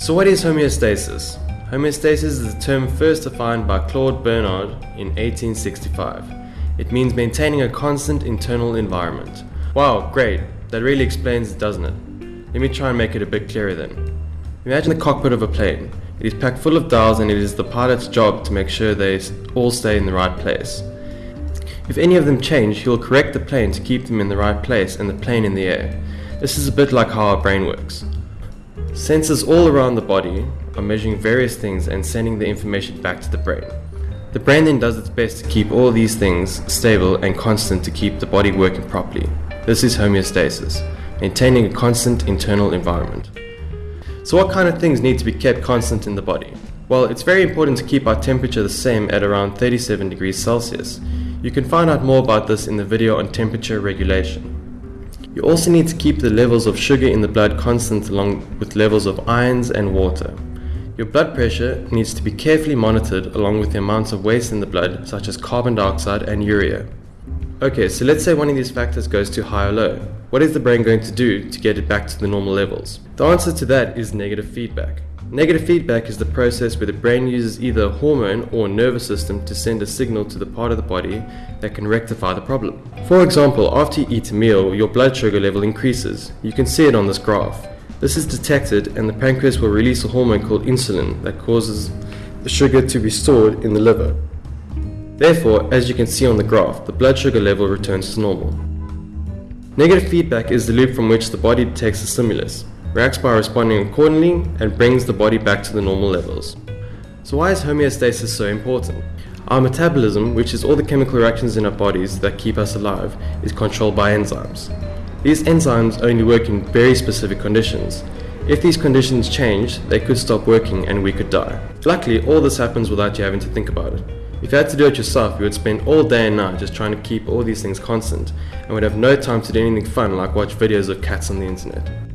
So what is homeostasis? Homeostasis is a term first defined by Claude Bernard in 1865. It means maintaining a constant internal environment. Wow, great. That really explains it, doesn't it? Let me try and make it a bit clearer then. Imagine the cockpit of a plane. It is packed full of dials and it is the pilot's job to make sure they all stay in the right place. If any of them change, he will correct the plane to keep them in the right place and the plane in the air. This is a bit like how our brain works. Sensors all around the body are measuring various things and sending the information back to the brain. The brain then does its best to keep all these things stable and constant to keep the body working properly. This is homeostasis, maintaining a constant internal environment. So what kind of things need to be kept constant in the body? Well, it's very important to keep our temperature the same at around 37 degrees Celsius. You can find out more about this in the video on temperature regulation. You also need to keep the levels of sugar in the blood constant along with levels of ions and water. Your blood pressure needs to be carefully monitored along with the amounts of waste in the blood such as carbon dioxide and urea. Okay, so let's say one of these factors goes too high or low. What is the brain going to do to get it back to the normal levels? The answer to that is negative feedback. Negative feedback is the process where the brain uses either a hormone or a nervous system to send a signal to the part of the body that can rectify the problem. For example, after you eat a meal, your blood sugar level increases. You can see it on this graph. This is detected and the pancreas will release a hormone called insulin that causes the sugar to be stored in the liver. Therefore, as you can see on the graph, the blood sugar level returns to normal. Negative feedback is the loop from which the body detects a stimulus reacts by responding accordingly, and brings the body back to the normal levels. So why is homeostasis so important? Our metabolism, which is all the chemical reactions in our bodies that keep us alive, is controlled by enzymes. These enzymes only work in very specific conditions. If these conditions change, they could stop working and we could die. Luckily, all this happens without you having to think about it. If you had to do it yourself, you would spend all day and night just trying to keep all these things constant and would have no time to do anything fun like watch videos of cats on the internet.